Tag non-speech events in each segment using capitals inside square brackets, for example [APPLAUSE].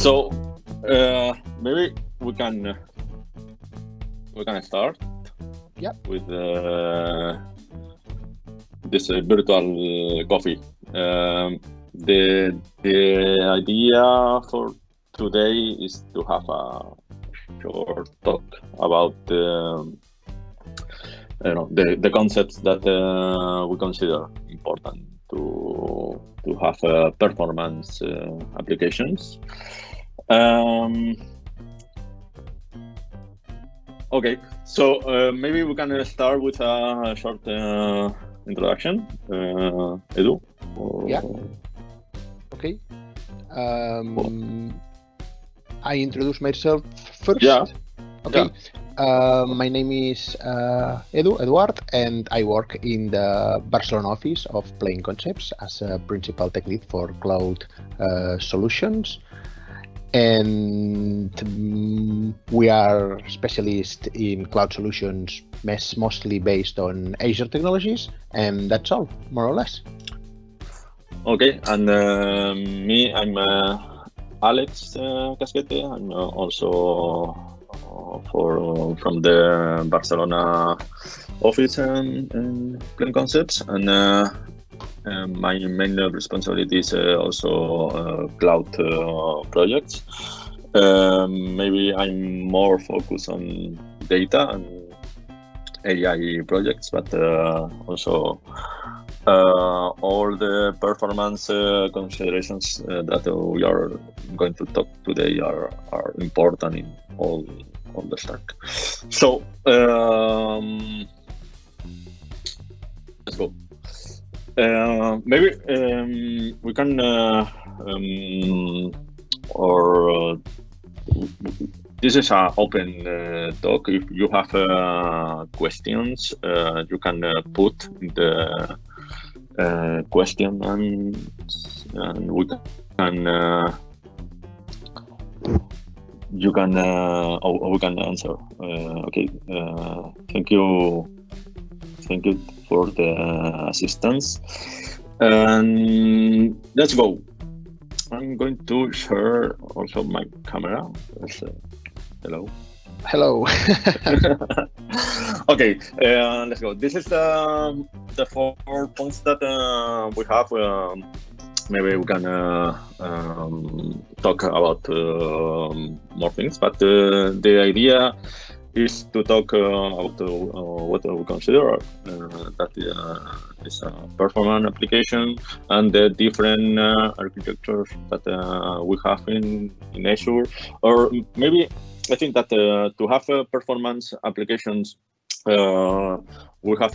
So uh, maybe we can uh, we can start. Yeah. With uh, this uh, virtual coffee. Um, the the idea for today is to have a short talk about um, you know the, the concepts that uh, we consider important to to have uh, performance uh, applications. Um, okay, so uh, maybe we can start with a short uh, introduction. Uh, Edu? Or... Yeah. Okay. Um, I introduce myself first. Yeah. Okay. Yeah. Uh, my name is uh, Edu Eduard, and I work in the Barcelona office of Plain Concepts as a principal tech lead for cloud uh, solutions. And we are specialists in cloud solutions, mostly based on Azure technologies, and that's all, more or less. Okay, and uh, me, I'm uh, Alex uh, Casquete. I'm uh, also uh, for from the Barcelona office and, and Concepts, and uh, my main responsibility is also cloud projects. Um, maybe I'm more focused on data and AI projects, but also uh, all the performance uh, considerations uh, that we are going to talk today are, are important in all, all the stack. So um, let's go. Uh, maybe um, we can uh, um, or uh, this is an open uh, talk. If you have uh, questions, you can put the question and, and we can you can we can answer. Okay thank you. Thank you for the assistance. And let's go. I'm going to share also my camera. Hello. Hello. [LAUGHS] [LAUGHS] Okay uh, let's go. This is the the four points that uh, we have um, maybe we can uh, um, talk about uh, more things but uh, the idea is to talk uh, about what we consider that is a performance application and the different architectures that we have in, in Azure. Or maybe I think that uh, to have uh, performance applications, uh, we have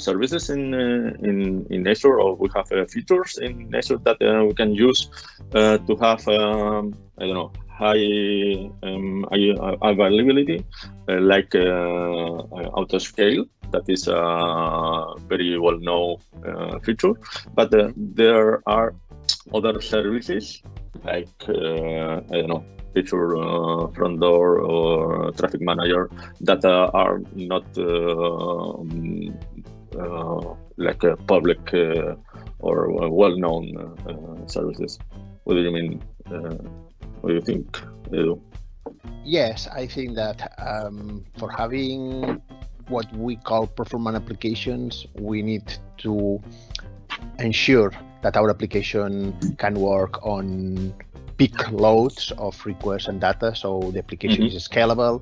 services in, in in Azure, or we have features in Azure that we can use to have um, I don't know high um, availability, like autoscale that is a very well-known uh, feature. But uh, there are other services like uh, I don't know feature uh, front door or traffic manager that uh, are not uh, uh, like a public uh, or well-known uh, services. What do you mean? what do you think? Yes, I think that um, for having what we call performance applications, we need to ensure that our application can work on big loads of requests and data so the application mm -hmm. is scalable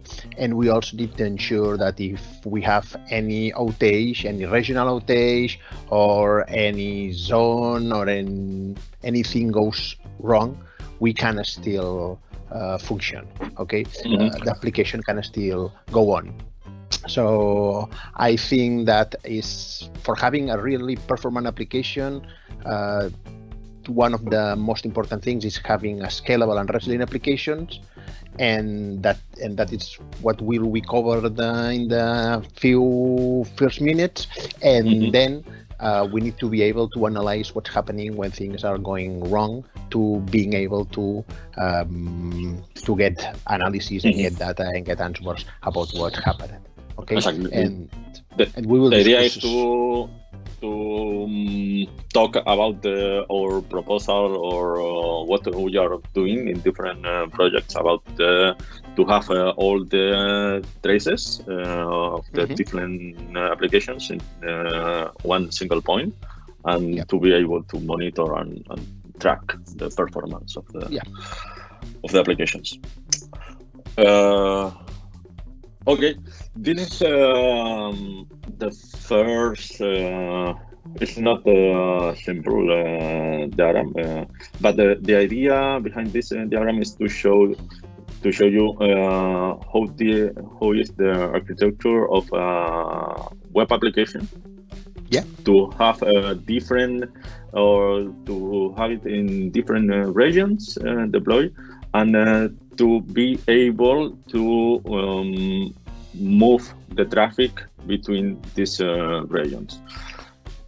and we also need to ensure that if we have any outage any regional outage or any zone or in, anything goes wrong we can still uh, function okay mm -hmm. uh, the application can still go on so i think that is for having a really performant application uh, one of the most important things is having a scalable and resilient applications and that and that is what will we cover the, in the few first minutes and mm -hmm. then uh, we need to be able to analyze what's happening when things are going wrong to being able to um, to get analysis and get data and get answers about what happened. Okay? Exactly. and, the, and we will the idea is to to um, talk about the, our proposal or uh, what we are doing in different uh, projects about uh, to have uh, all the traces uh, of the Mhm. different applications in one single point and Yep. to be able to monitor and, and track the performance of the Yeah. of the applications. Uh, okay, this is um, the first. Uh, it's not a simple uh, diagram, uh, but the, the idea behind this uh, diagram is to show to show you uh, how the how is the architecture of a web application. Yeah. To have a different or to have it in different uh, regions uh, deployed and uh, to be able to um, move the traffic between these uh, regions.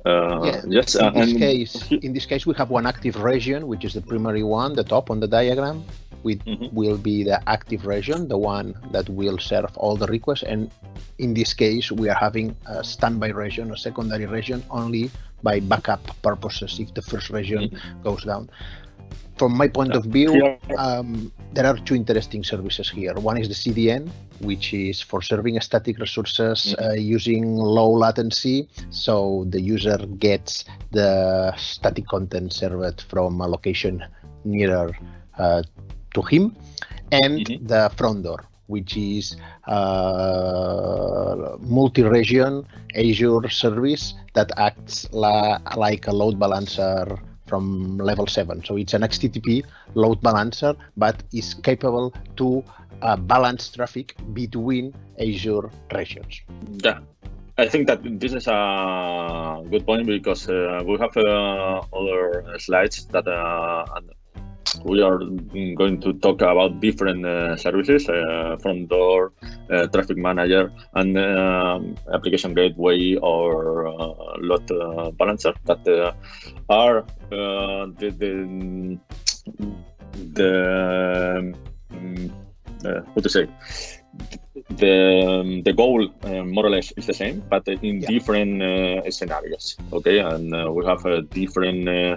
Uh, Yeah, yes, in this case, in this case, we have one active region, which is the primary one, the top on the diagram. Which Mhm. will be the active region, the one that will serve all the requests. And in this case, we are having a standby region, a secondary region, only by backup purposes if the first region goes down. From my point of view, um, there are two interesting services here. One is the CDN, which is for serving static resources uh, using low latency. So the user gets the static content served from a location nearer uh, to him, and Mhm. the front door, which is uh, multi-region Azure service that acts la- like a load balancer from level 7 so it's an HTTP load balancer but is capable to uh, balance traffic between azure regions. Yeah, I think that this is a good point because uh, we have uh, other slides that uh, we are going to talk about different uh, services uh, front door, uh, traffic manager, and um, application gateway or uh, load uh, balancer that uh, are uh, the the, the um, uh, how to say the the goal uh, more or less is the same, but in Yeah. different uh, scenarios. Okay, and uh, we have uh, different uh,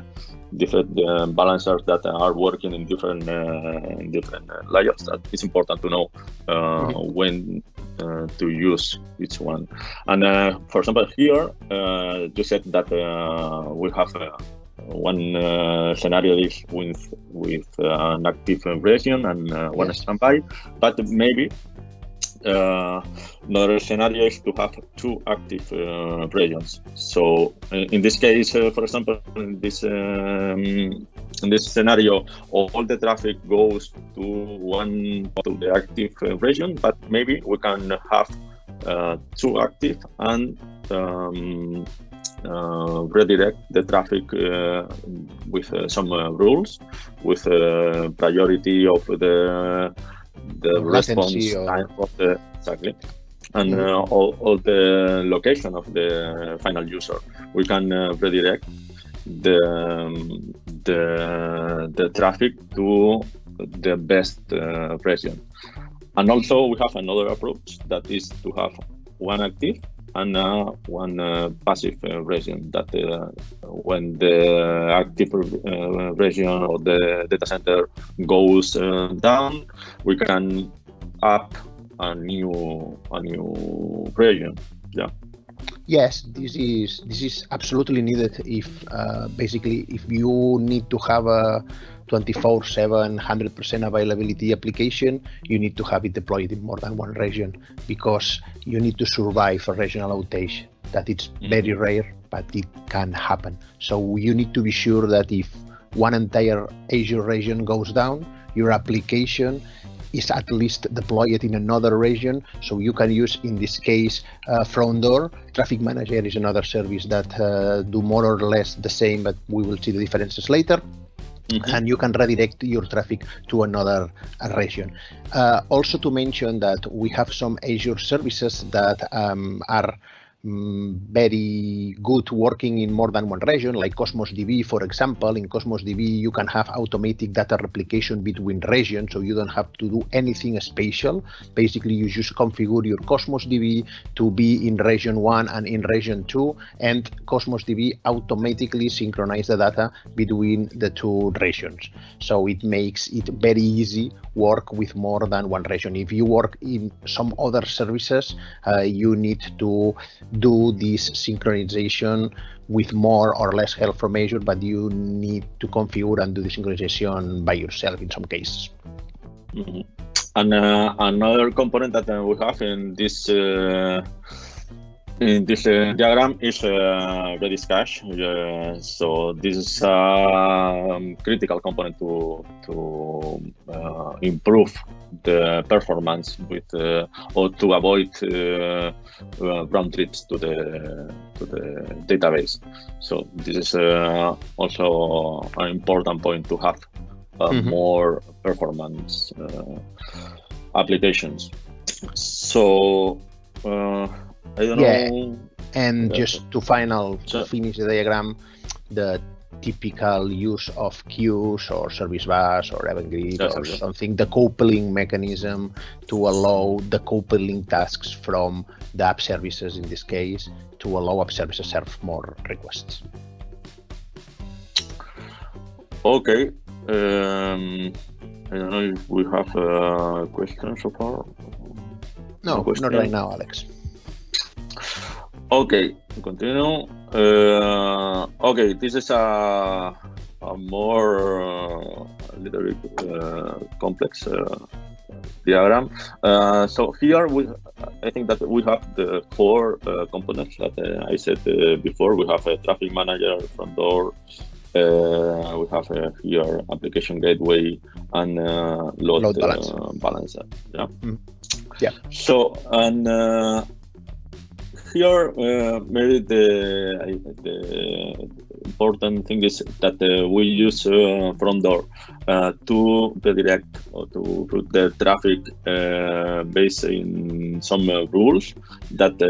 different uh, balancers that are working in different uh, different uh, layers. That it's important to know uh, when uh, to use each one. And uh, for example, here uh, you said that uh, we have. Uh, one uh, scenario is with with uh, an active region and uh, one standby, but maybe another scenario is to have two active uh, regions. So in in this case, uh, for example, in this um, in this scenario, all the traffic goes to one to the active uh, region, but maybe we can have uh, two active and um, uh, redirect the traffic uh, with uh, some uh, rules, with uh, priority of the the response or- time of the exactly, and Mhm. uh, all, all the location of the final user. We can uh, redirect the um, the the traffic to the best uh, region. And also we have another approach that is to have one active and uh, one uh, passive uh, region that uh, when the active uh, region or the data center goes down, we can up a new a new region. Yes, this is this is absolutely needed if uh, basically if you need to have a 24/7 100% availability application, you need to have it deployed in more than one region because you need to survive a regional outage. That it's very rare, but it can happen. So you need to be sure that if one entire Azure region goes down, your application is at least deployed in another region. So you can use, in this case, uh, front door. Traffic Manager is another service that uh, do more or less the same, but we will see the differences later. And you can redirect your traffic to another uh, region. Uh, also, to mention that we have some Azure services that um, are mm, very good working in more than one region, like Cosmos DB, for example. In Cosmos DB, you can have automatic data replication between regions, so you don't have to do anything special. Basically, you just configure your Cosmos DB to be in region one and in region two, and Cosmos DB automatically synchronize the data between the two regions. So it makes it very easy work with more than one region. If you work in some other services, uh, you need to do this synchronization with more or less help from Azure, but you need to configure and do the synchronization by yourself in some cases. Mm -hmm. And uh, another component that uh, we have in this uh, in this uh, diagram is uh, Redis cache. Uh, so this is a um, critical component to to uh, improve the performance with uh, or to avoid uh, round trips to the to the database. So this is also an important point to have mm -hmm. more performance applications. So I don't yeah. know. And just to final to finish the diagram, the typical use of queues or service bus or event grid yes, or something, the coupling mechanism to allow the coupling tasks from the app services in this case to allow app services serve more requests. Okay. Um, I don't know if we have a question so far. No, not right now, Alex. Okay, continue. Uh, okay, this is a, a more uh, a little bit uh, complex uh, diagram. Uh, so here we, I think that we have the four uh, components that I said before. We have a traffic manager, front door. we have here application gateway and load, load balancer. balancer. Yeah. Mm. Yeah. So and here, uh, maybe the, the important thing is that uh, we use uh, front door uh, to redirect or to route the traffic uh, based in some uh, rules that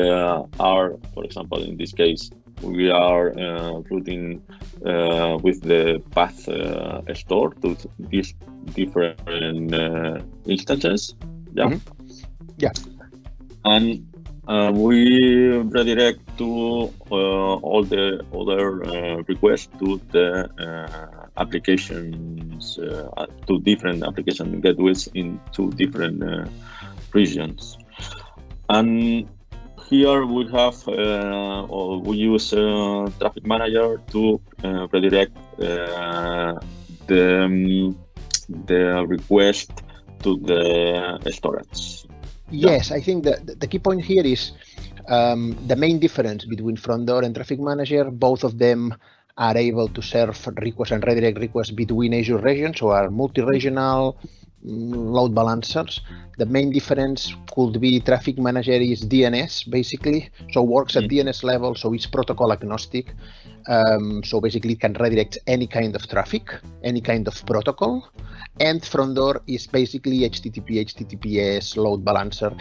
are, for example, in this case, we are routing with the path store to these different instances. Yeah. Mm -hmm. Yeah. And uh, we redirect to uh, all the other uh, requests to the uh, applications, uh, to different application gateways in two different uh, regions. And here we have, or we use Traffic Manager to redirect the, um, the request to the storage. Yes, I think the, the key point here is um, the main difference between front door and traffic manager. Both of them are able to serve requests and redirect requests between Azure regions, so are multi-regional mm, load balancers. The main difference could be traffic manager is DNS basically, so works at DNS mm-hmm. level, so it's protocol agnostic. Um, so basically, it can redirect any kind of traffic, any kind of protocol and front door is basically HTTP, HTTPS load balancer.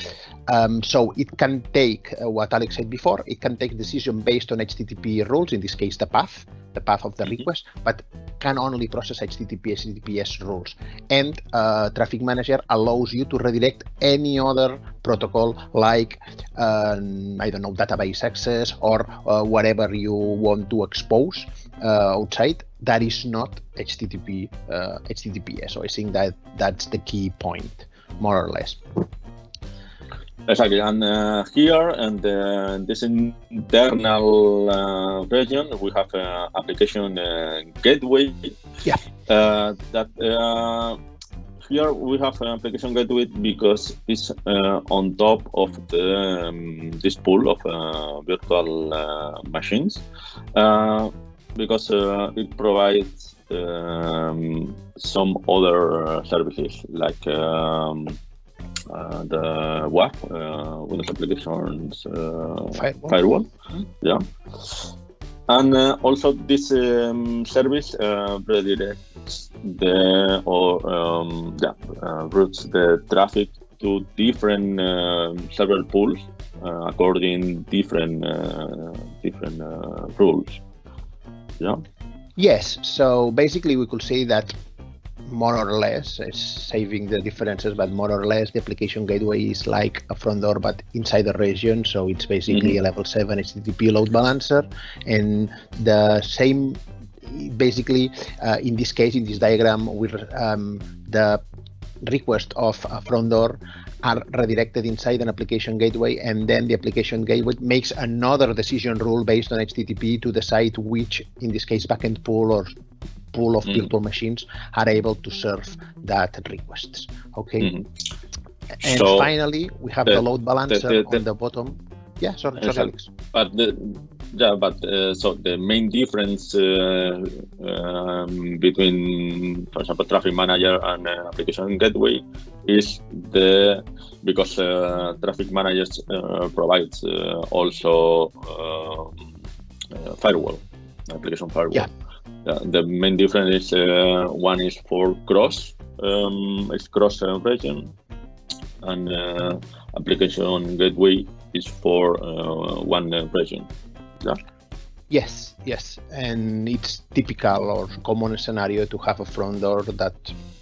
Um, so it can take uh, what Alex said before, it can take decision based on HTTP rules, in this case, the path, the path of the mm-hmm. request, but can only process HTTP, HTTPS rules. And uh, Traffic Manager allows you to redirect any other protocol like, uh, I don't know, database access or uh, whatever you want to expose uh, outside that is not HTTP uh, HTTPS. So I think that that's the key point, more or less. Exactly, and uh, here and uh, this internal uh, region, we have an application uh, gateway. Yeah. Uh, that uh, here we have an application gateway because it's on top of the um, this pool of virtual machines because uh, it provides um, some other services like um, uh, the WAF, uh, Windows Applications uh, Firewall. Firewall. Mm-hmm. Yeah. And uh, also this um, service uh, redirects the or um, yeah, routes the traffic to different server pools uh, according different different rules. Yeah. Yes. So basically, we could say that more or less it's saving the differences but more or less the application gateway is like a front door but inside the region so it's basically mm-hmm. a level 7 http load balancer and the same basically uh, in this case in this diagram with um, the request of a front door are redirected inside an application gateway and then the application gateway makes another decision rule based on http to decide which in this case backend pool or pool of mm. people machines are able to serve that requests okay mm. and so finally we have the, the load balancer the, the, on the bottom yeah sorry, sorry Alex. but the yeah, but uh, so the main difference uh, um, between, for example, Traffic Manager and uh, Application Gateway is the because uh, Traffic Manager uh, provides uh, also um, firewall, application firewall. Yeah. the main difference is one is for cross, um, it's cross region, and Application Gateway is for one region. Yeah. Yes, yes, and it's typical or common scenario to have a front door that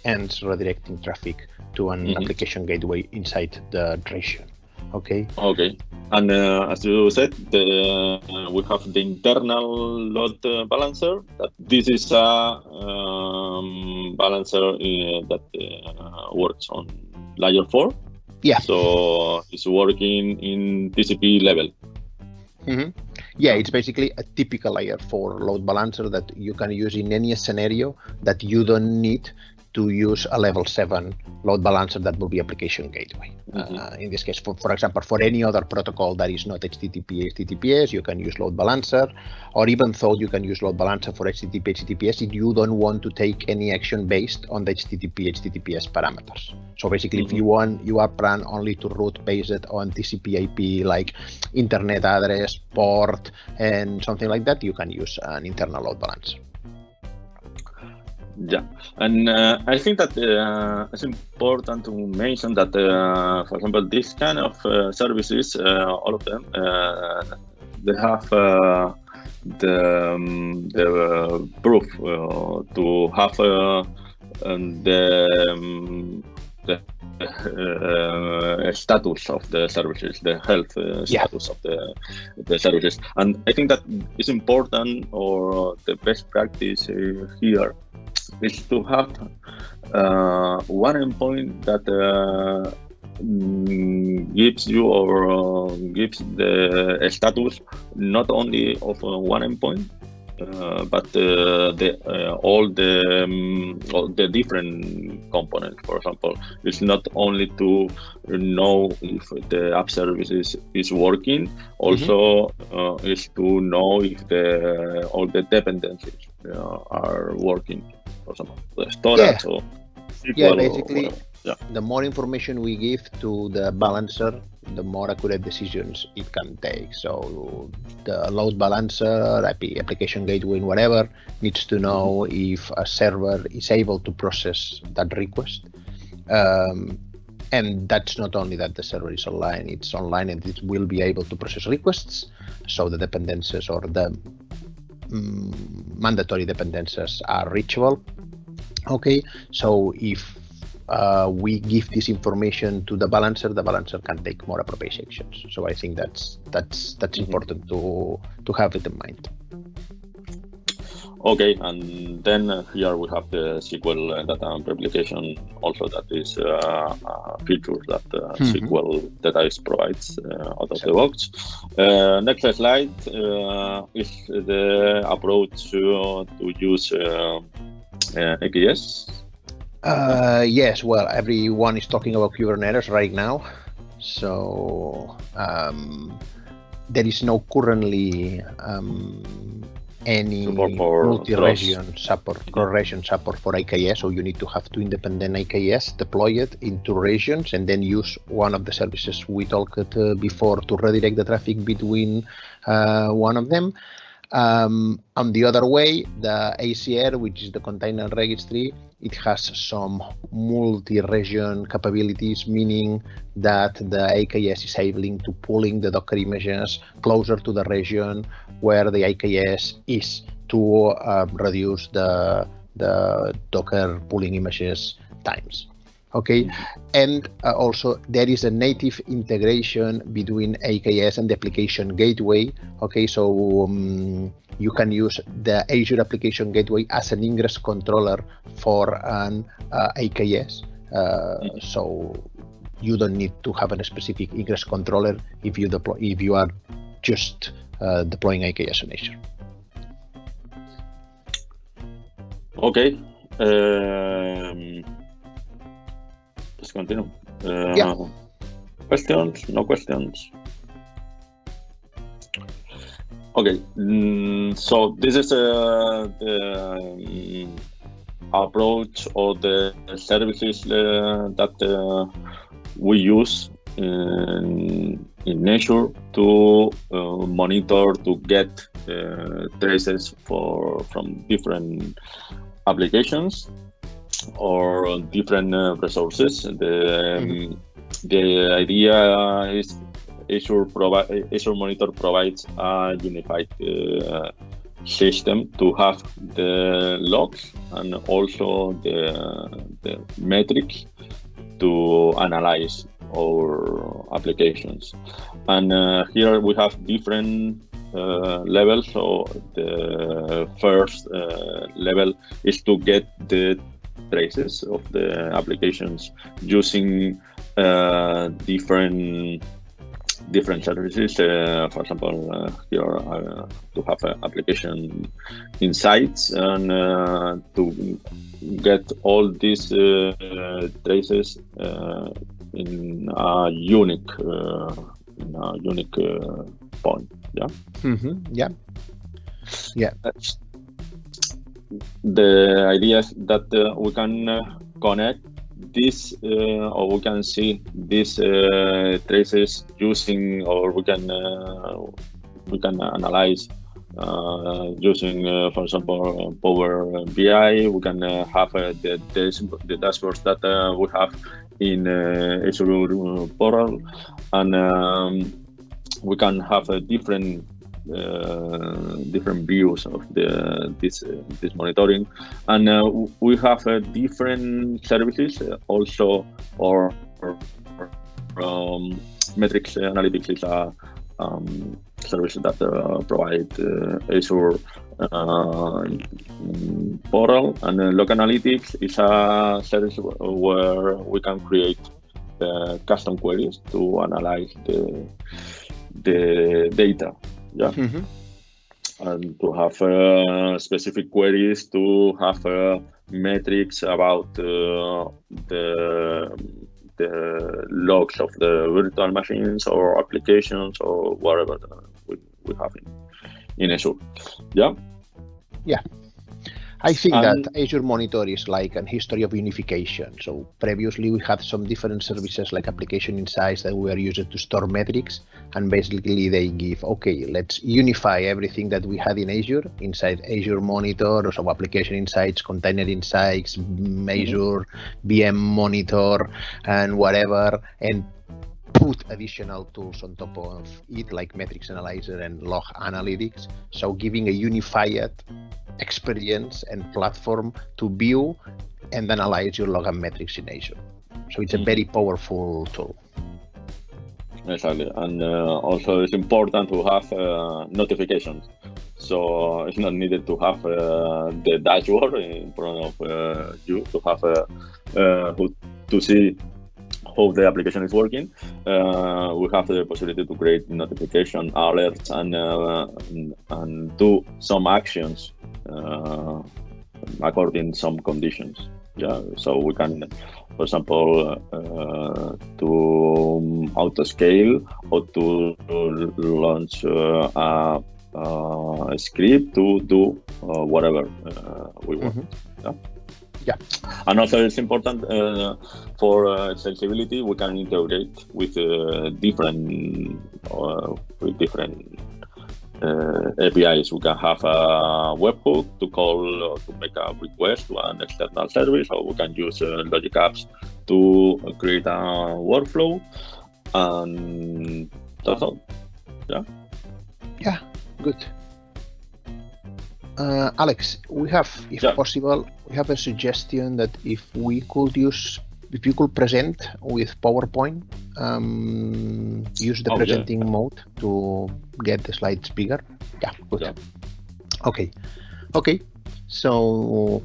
ends redirecting traffic to an mm-hmm. application gateway inside the region. Okay. Okay. And uh, as you said, the, uh, we have the internal load uh, balancer. That this is a um, balancer uh, that uh, works on layer four. Yeah. So it's working in TCP level. Mm-hmm. Yeah, it's basically a typical layer for load balancer that you can use in any scenario that you don't need to use a level 7 load balancer that will be application gateway. Mm-hmm. Uh, in this case, for, for example, for any other protocol that is not HTTP, HTTPS, you can use load balancer, or even though you can use load balancer for HTTP, HTTPS if you don't want to take any action based on the HTTP, HTTPS parameters. So basically, mm-hmm. if you want, you are plan only to route based on TCP IP, like internet address, port, and something like that, you can use an internal load balancer. Yeah, and uh, I think that uh, it's important to mention that, uh, for example, this kind of uh, services, uh, all of them, uh, they have the um, the proof to have the um, the uh, status of the services, the health uh, yeah. status of the the services, and I think that is important or the best practice uh, here is to have uh, one endpoint that uh, mm, gives you or uh, gives the status not only of uh, one endpoint uh, but uh, the all the um, all the different components for example it's not only to know if the app service is, is working also mm-hmm. is to know if the all the dependencies are working or something, storage yeah. or SQL yeah, basically, yeah. the more information we give to the balancer, the more accurate decisions it can take. So the load balancer, application gateway, whatever, needs to know if a server is able to process that request. Um, and that's not only that the server is online, it's online and it will be able to process requests. So the dependencies or the um, mandatory dependencies are reachable. Okay, so if uh, we give this information to the balancer, the balancer can take more appropriate actions. So I think that's that's that's mm-hmm. important to to have it in mind. Okay, and then here we have the SQL data replication also that is uh, a feature that uh, mm-hmm. SQL Database provides uh, out of the box. Uh, next slide uh, is the approach to, to use uh, yes, well, everyone is talking about Kubernetes right now. So um, there is no currently um, any multi-region support, cross-region support for AKS, so you need to have two independent AKS deployed into regions and then use one of the services we talked uh, before to redirect the traffic between uh, one of them. Um, on the other way, the ACR, which is the container registry, it has some multi-region capabilities, meaning that the AKS is able to pulling the Docker images closer to the region where the AKS is to uh, reduce the the Docker pulling images times okay? And uh, also there is a native integration between aks and the application gateway. Okay? So um, you can use the azure application gateway as an ingress controller for an uh, aks uh, so you don't need to have a specific ingress controller if you deploy if you are just uh, deploying aks on azure. Okay. Um let's continue. Uh, yeah. Questions? No questions? Okay, mm, so this is uh, the um, approach or the services uh, that uh, we use in, in Azure to uh, monitor, to get uh, traces for from different applications or different uh, resources. The, um, mm-hmm. the idea is Azure, provi- Azure Monitor provides a unified uh, system to have the logs and also the, the metrics to analyze our applications. And uh, here we have different uh, levels. So the first uh, level is to get the traces of the applications using uh, different different services. Uh, for example, uh, here uh, to have an application insights and uh, to get all these uh, traces in a unique in a unique point. Yeah. Mm-hmm. Yeah. Yeah the idea that uh, we can uh, connect this uh, or we can see these uh, traces using or we can uh, we can analyze uh, using for example power bi we can have the, the dashboards that we have in azure portal. And um, we can have a different uh, different views of the this uh, this monitoring, and uh, we have different services also or, or um, metrics analytics is a um, service that uh, provide uh, Azure uh, portal. And uh, Log Analytics is a service where we can create custom queries to analyze the the data yeah. Mm-hmm. and to have uh, specific queries to have uh, metrics about uh, the the logs of the virtual machines or applications or whatever we, we have in, in Azure. Yeah? Yeah I think that um, Azure Monitor is like a history of unification. So previously we had some different services like application insights that were used to store metrics and basically they give, okay, let's unify everything that we had in Azure inside Azure Monitor, or so application insights, container insights, mm-hmm. Azure VM Monitor and whatever and put additional tools on top of it like metrics analyzer and log analytics so giving a unified experience and platform to view and analyze your log and metrics in Azure. So it's a mm-hmm. very powerful tool. Exactly, and uh, also it's important to have uh, notifications. So it's not needed to have uh, the dashboard in front of uh, you to have uh, uh, to see how the application is working. Uh, we have the possibility to create notification alerts and, uh, and, and do some actions uh, according some conditions. Yeah, so we can, for example, uh, to auto scale or to launch uh, a, a, script to do uh, whatever we want. Mm-hmm. Yeah yeah and also it's important uh, for uh, accessibility we can integrate with uh, different uh, with different uh, APIs. We can have a webhook to call or to make a request to an external service, or we can use uh, Logic Apps to create a workflow. And that's all. Yeah. Yeah, good. Uh, Alex, we have, if yeah. possible, have a suggestion that if we could use, if you could present with PowerPoint, um, use the oh, presenting yeah. mode to get the slides bigger. Yeah, good. Yeah. Okay, okay. So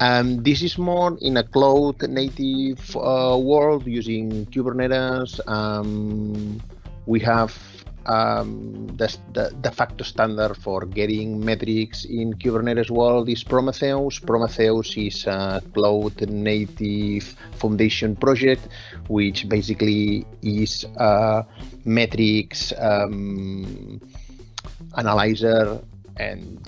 um, this is more in a cloud native uh, world using Kubernetes. Um, we have um, the, the de facto standard for getting metrics in Kubernetes world is Prometheus. Prometheus is a cloud native foundation project, which basically is a metrics um, analyzer and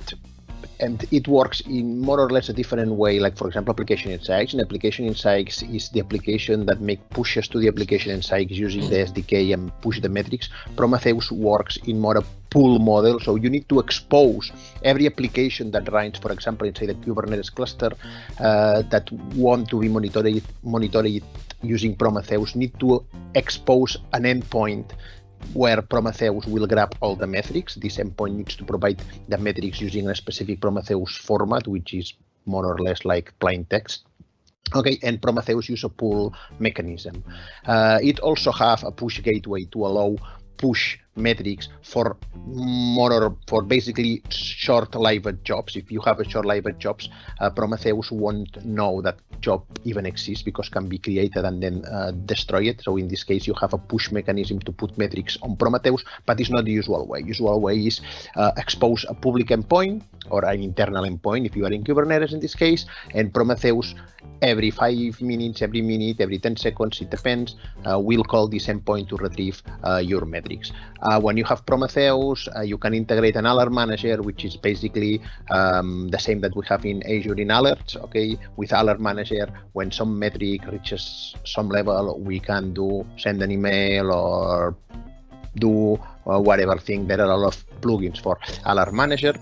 and it works in more or less a different way. Like for example, application insights. And application insights is the application that make pushes to the application insights using the SDK and push the metrics. Prometheus works in more a pull model. So you need to expose every application that runs, for example, inside the Kubernetes cluster uh, that want to be monitored monitored using Prometheus. Need to expose an endpoint where Prometheus will grab all the metrics. This endpoint needs to provide the metrics using a specific Prometheus format, which is more or less like plain text. Okay, and Prometheus use a pull mechanism. Uh, it also have a push gateway to allow push metrics for more or for basically short-lived jobs. If you have a short-lived jobs, uh, Prometheus won't know that job even exists because can be created and then uh, destroyed. So in this case, you have a push mechanism to put metrics on Prometheus, but it's not the usual way. Usual way is uh, expose a public endpoint or an internal endpoint if you are in Kubernetes in this case, and Prometheus every five minutes, every minute, every 10 seconds, it depends, uh, will call this endpoint to retrieve uh, your metrics. Uh, when you have Prometheus, uh, you can integrate an alert manager, which is basically um, the same that we have in Azure in alerts. Okay, with alert manager, when some metric reaches some level, we can do send an email or do uh, whatever thing. There are a lot of plugins for alert manager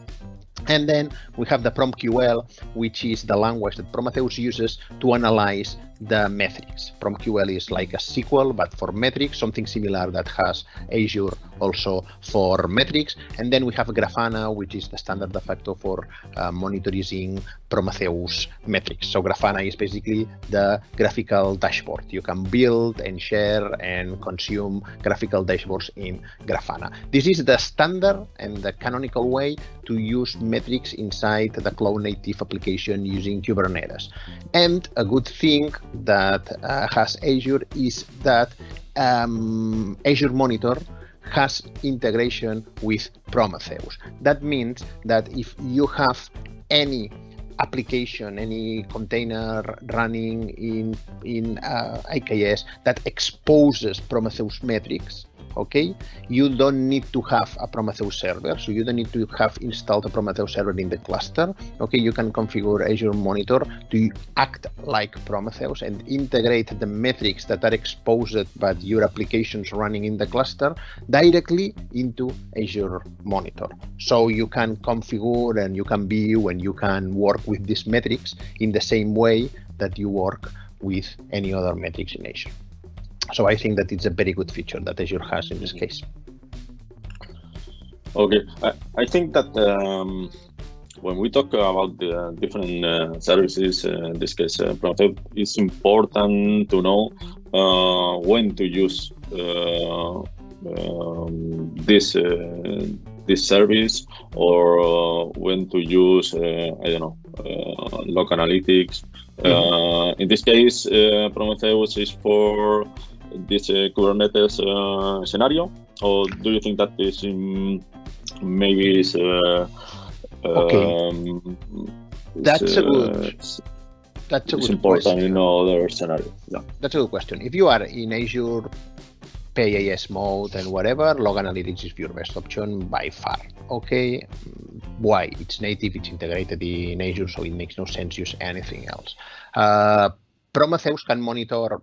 and then we have the PromQL, which is the language that Prometheus uses to analyze the metrics. PromQL is like a SQL, but for metrics, something similar that has Azure also for metrics. And then we have Grafana, which is the standard de facto for uh, monitoring Prometheus metrics. So Grafana is basically the graphical dashboard. You can build and share and consume graphical dashboards in Grafana. This is the standard and the canonical way to use metrics inside the cloud native application using Kubernetes. And a good thing that uh, has Azure is that um, Azure Monitor has integration with Prometheus. That means that if you have any application, any container running in in uh, AKS that exposes Prometheus metrics, okay you don't need to have a prometheus server so you don't need to have installed a prometheus server in the cluster okay you can configure azure monitor to act like prometheus and integrate the metrics that are exposed by your applications running in the cluster directly into azure monitor. So you can configure and you can view and you can work with these metrics in the same way that you work with any other metrics in azure so I think that it's a very good feature that Azure has in this case. Okay, I, I think that um, when we talk about the different uh, services, uh, in this case, uh, it's important to know uh, when to use uh, um, this uh, this service or uh, when to use I don't know log analytics. Mm -hmm. in this case, Prometheus is for this uh, Kubernetes uh, scenario, or do you think that this um, maybe is uh, okay? Um, that's a good. That's a good important question. in other scenario. Yeah. That's a good question. If you are in Azure PaaS mode and whatever, log analytics is your best option by far. Okay, why? It's native, it's integrated in Azure, so it makes no sense use anything else. Uh, Prometheus can monitor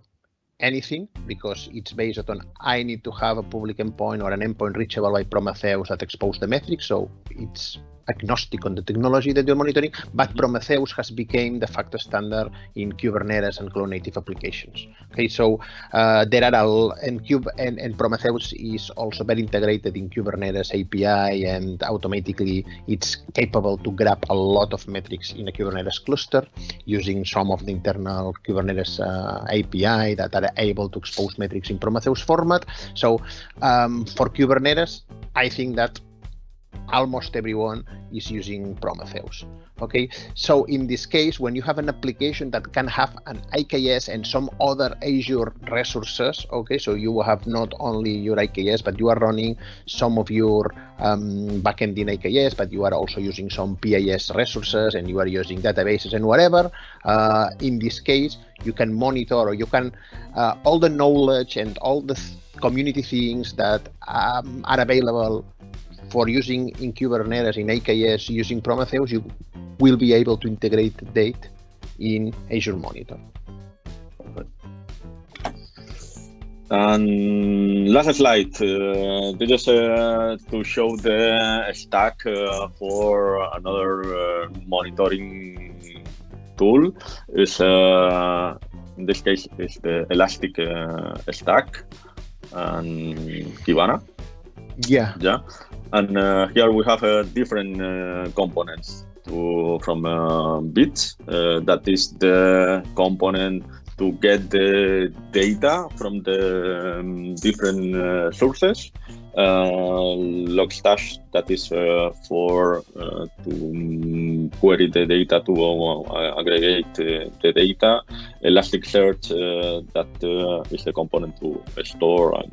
anything because it's based on I need to have a public endpoint or an endpoint reachable by Prometheus that expose the metrics. So it's agnostic on the technology that you're monitoring, but Prometheus has become the facto standard in Kubernetes and cloud native applications. Okay, so uh, there are all, and, Cube, and, and Prometheus is also very integrated in Kubernetes API, and automatically it's capable to grab a lot of metrics in a Kubernetes cluster using some of the internal Kubernetes uh, API that are able to expose metrics in Prometheus format. So um, for Kubernetes, I think that almost everyone is using Prometheus. Okay, so in this case, when you have an application that can have an AKS and some other Azure resources, okay, so you will have not only your AKS, but you are running some of your um, backend in AKS, but you are also using some PIS resources and you are using databases and whatever. Uh, in this case, you can monitor or you can uh, all the knowledge and all the community things that um, are available for using in Kubernetes, in AKS, using Prometheus, you will be able to integrate data in Azure Monitor. And last slide, uh, is uh, to show the stack uh, for another uh, monitoring tool. Is uh, in this case is the Elastic uh, Stack and Kibana. Yeah. Yeah. And uh, here we have uh, different uh, components to, from uh, Beats. Uh, that is the component to get the data from the um, different uh, sources. Logstash, that is for to um, query the data to aggregate the data. Elasticsearch, that is the component to store and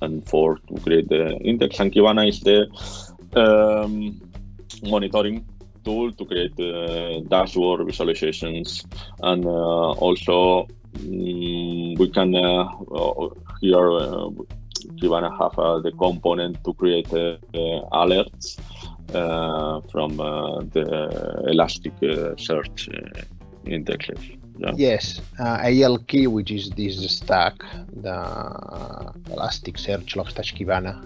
and for to create the index. And Kibana is the um, monitoring tool to create the dashboard visualizations. And uh, also um, we can uh, here uh, Kibana have uh, the component to create uh, alerts uh, from the Elastic search indexes. Yeah. Yes, uh, ELK, which is this stack, the Elasticsearch Logstash Kibana,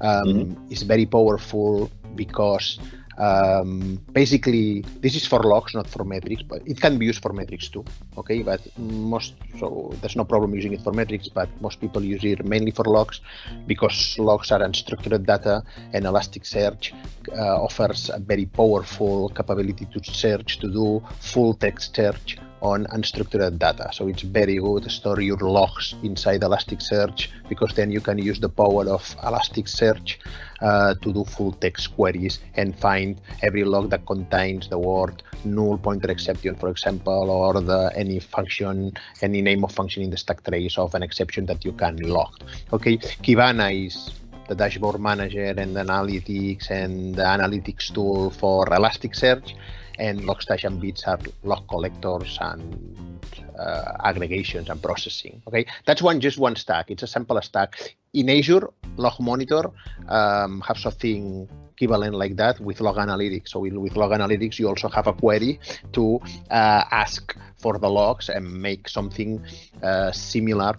um, mm-hmm. is very powerful because um, basically this is for logs, not for metrics, but it can be used for metrics too. Okay, but most so there's no problem using it for metrics, but most people use it mainly for logs because logs are unstructured data, and Elasticsearch uh, offers a very powerful capability to search to do full text search on unstructured data. So it's very good to store your logs inside Elasticsearch because then you can use the power of Elasticsearch uh, to do full text queries and find every log that contains the word null pointer exception, for example, or the any function, any name of function in the stack trace of an exception that you can log. Okay, Kibana is the dashboard manager and analytics and the analytics tool for Elasticsearch and and Beats are log collectors and uh, aggregations and processing. Okay, that's one just one stack. It's a simple stack. In Azure, Log Monitor um, have something equivalent like that with Log Analytics. So with Log Analytics, you also have a query to uh, ask for the logs and make something uh, similar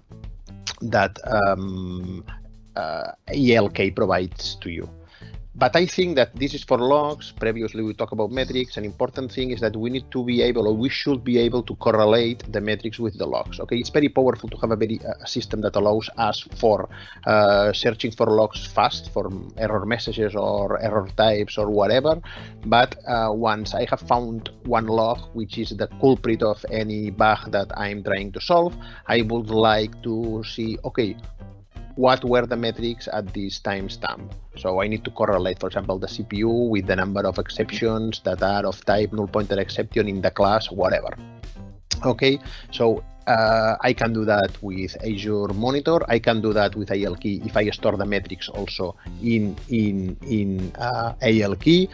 that um, uh, ELK provides to you. But I think that this is for logs. Previously, we talked about metrics. An important thing is that we need to be able, or we should be able to correlate the metrics with the logs. Okay, it's very powerful to have a very uh, system that allows us for uh, searching for logs fast, for error messages or error types or whatever. But uh, once I have found one log, which is the culprit of any bug that I'm trying to solve, I would like to see, okay, what were the metrics at this timestamp. So I need to correlate, for example, the CPU with the number of exceptions that are of type null pointer exception in the class, whatever. Okay, so uh, I can do that with Azure Monitor. I can do that with ELK if I store the metrics also in in in uh, ELK.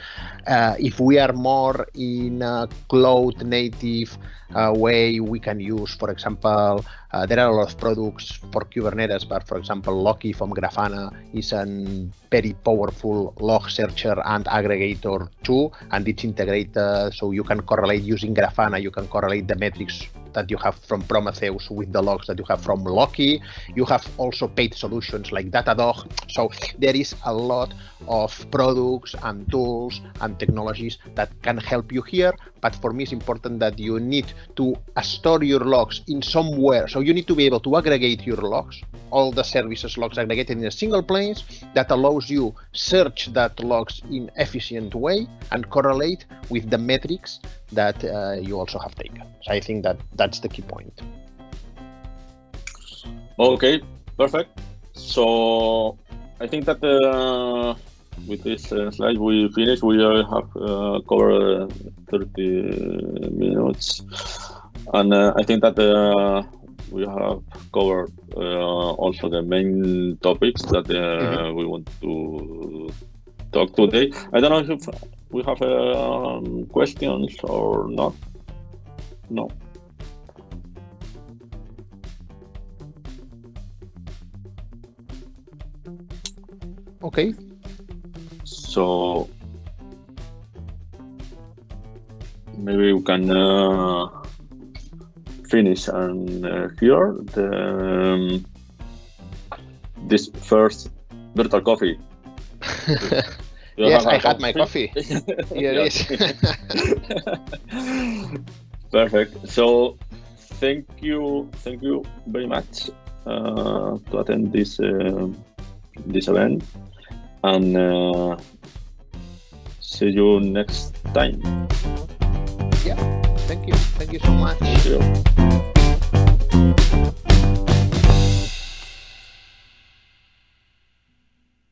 Uh, if we are more in a cloud native uh, way, we can use, for example, uh, there are a lot of products for Kubernetes, but for example, Loki from Grafana is a very powerful log searcher and aggregator too, and it's integrated so you can correlate using Grafana. You can correlate the metrics that you have from With the logs that you have from Loki. You have also paid solutions like Datadog. So there is a lot of products and tools and technologies that can help you here. But for me, it's important that you need to store your logs in somewhere. So you need to be able to aggregate your logs, all the services logs aggregated in a single place that allows you search that logs in efficient way and correlate with the metrics that uh, you also have taken. So I think that that's the key point. Okay, perfect. So I think that uh, with this uh, slide we finish. We have uh, covered 30 minutes, and uh, I think that uh, we have covered also the main topics that mm-hmm. we want to talk today. I don't know if we have um, questions or not. No. Okay. So maybe we can uh, finish and uh, here the um, this first virtual coffee. [LAUGHS] yes, I had my coffee. Here it is. Perfect. So, thank you, thank you very much uh, to attend this uh, this event, and uh, see you next time. Yeah. Thank you. Thank you so much.